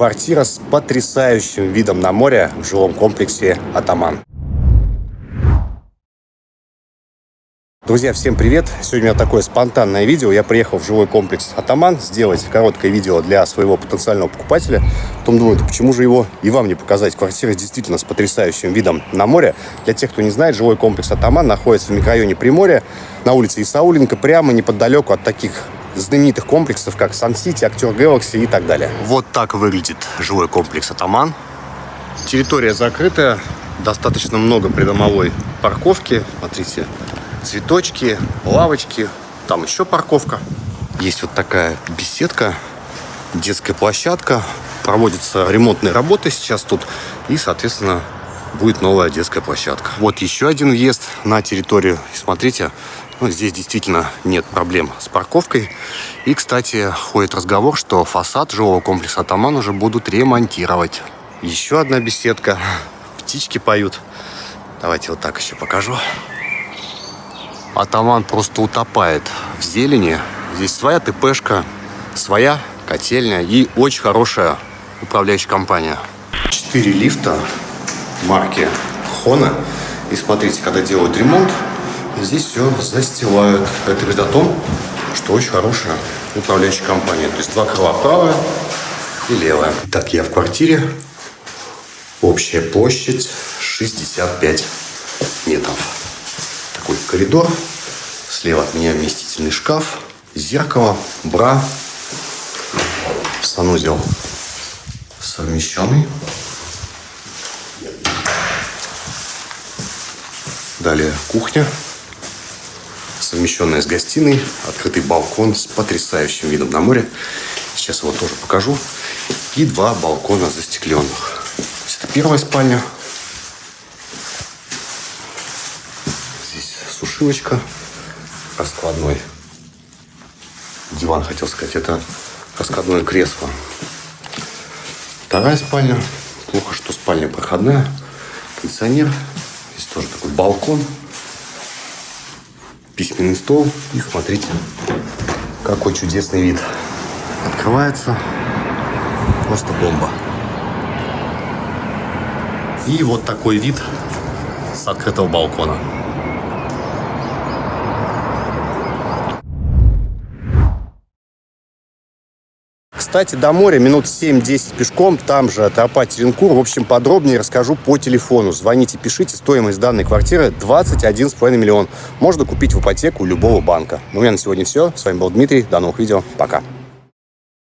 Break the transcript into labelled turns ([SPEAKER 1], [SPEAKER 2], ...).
[SPEAKER 1] Квартира с потрясающим видом на море в жилом комплексе «Атаман». Друзья, всем привет! Сегодня у меня такое спонтанное видео. Я приехал в жилой комплекс «Атаман» сделать короткое видео для своего потенциального покупателя. Потом думаю, да почему же его и вам не показать? Квартира действительно с потрясающим видом на море. Для тех, кто не знает, жилой комплекс «Атаман» находится в микрорайоне Приморья на улице Исауленко, прямо неподалеку от таких знаменитых комплексов, как Сан-Сити, Актер Galaxy и так далее. Вот так выглядит жилой комплекс «Атаман». Территория закрытая, достаточно много придомовой парковки. Смотрите, цветочки, лавочки, там еще парковка. Есть вот такая беседка, детская площадка. Проводятся ремонтные работы сейчас тут. И, соответственно, будет новая детская площадка. Вот еще один въезд на территорию. Смотрите, здесь действительно нет проблем с парковкой. И, кстати, ходит разговор, что фасад жилого комплекса «Атаман» уже будут ремонтировать. Еще одна беседка. Птички поют. Давайте вот так еще покажу. Атаман просто утопает в зелени. Здесь своя ТПшка, своя котельня и очень хорошая управляющая компания. Четыре лифта марки Хона. И смотрите, когда делают ремонт, здесь все застилают. Это говорит о том, что очень хорошая управляющая компания. То есть два крыла правое и левое. Так, я в квартире. Общая площадь 65 метров такой коридор. Слева от меня вместительный шкаф, зеркало, бра, санузел совмещенный. Далее кухня, совмещенная с гостиной, открытый балкон с потрясающим видом на море. Сейчас его тоже покажу. И два балкона застекленных. Это первая спальня, сушилочка, раскладной диван, хотел сказать, это раскладное кресло. Вторая спальня, плохо, что спальня проходная, кондиционер, здесь тоже такой балкон, письменный стол, и смотрите, какой чудесный вид. Открывается, просто бомба. И вот такой вид с открытого балкона. Кстати, до моря минут 7-10 пешком, там же тропа Теренкур. В общем, подробнее расскажу по телефону. Звоните, пишите. Стоимость данной квартиры 21,5 миллион. Можно купить в ипотеку любого банка. Ну, у меня на сегодня все. С вами был Дмитрий. До новых видео. Пока.